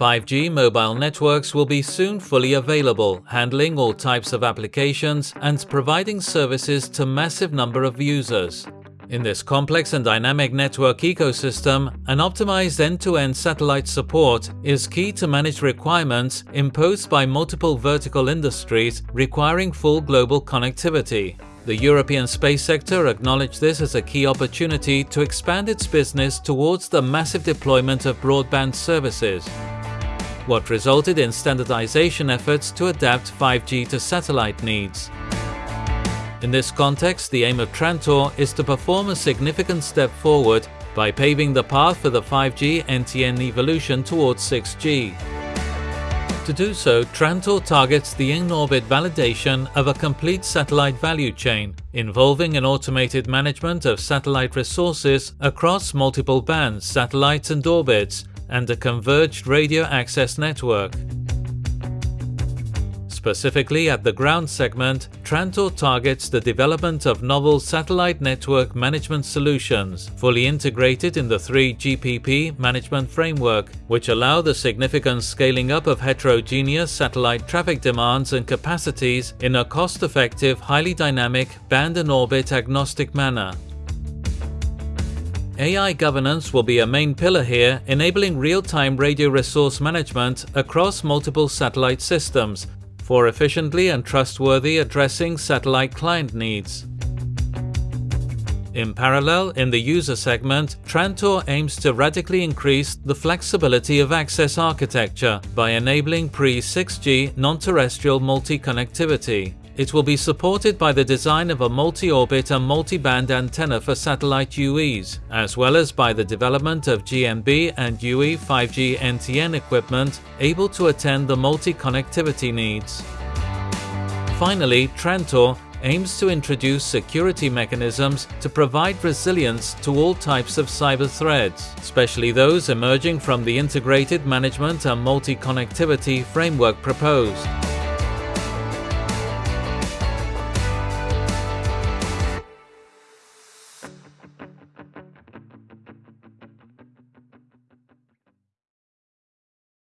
5G mobile networks will be soon fully available, handling all types of applications and providing services to massive number of users. In this complex and dynamic network ecosystem, an optimized end-to-end satellite support is key to manage requirements imposed by multiple vertical industries requiring full global connectivity. The European space sector acknowledged this as a key opportunity to expand its business towards the massive deployment of broadband services, what resulted in standardization efforts to adapt 5G to satellite needs. In this context, the aim of Trantor is to perform a significant step forward by paving the path for the 5G NTN evolution towards 6G. To do so, Trantor targets the in-orbit validation of a complete satellite value chain, involving an automated management of satellite resources across multiple bands, satellites and orbits, and a converged radio access network. Specifically at the ground segment, Trantor targets the development of novel satellite network management solutions, fully integrated in the 3GPP management framework, which allow the significant scaling up of heterogeneous satellite traffic demands and capacities in a cost-effective, highly dynamic, band and orbit agnostic manner. AI governance will be a main pillar here, enabling real-time radio resource management across multiple satellite systems for efficiently and trustworthy addressing satellite client needs. In parallel, in the user segment, Trantor aims to radically increase the flexibility of access architecture by enabling pre-6G non-terrestrial multi-connectivity. It will be supported by the design of a multi-orbit and multi-band antenna for satellite UEs, as well as by the development of GNB and UE 5G NTN equipment able to attend the multi-connectivity needs. Finally, Trantor aims to introduce security mechanisms to provide resilience to all types of cyber threats, especially those emerging from the integrated management and multi-connectivity framework proposed.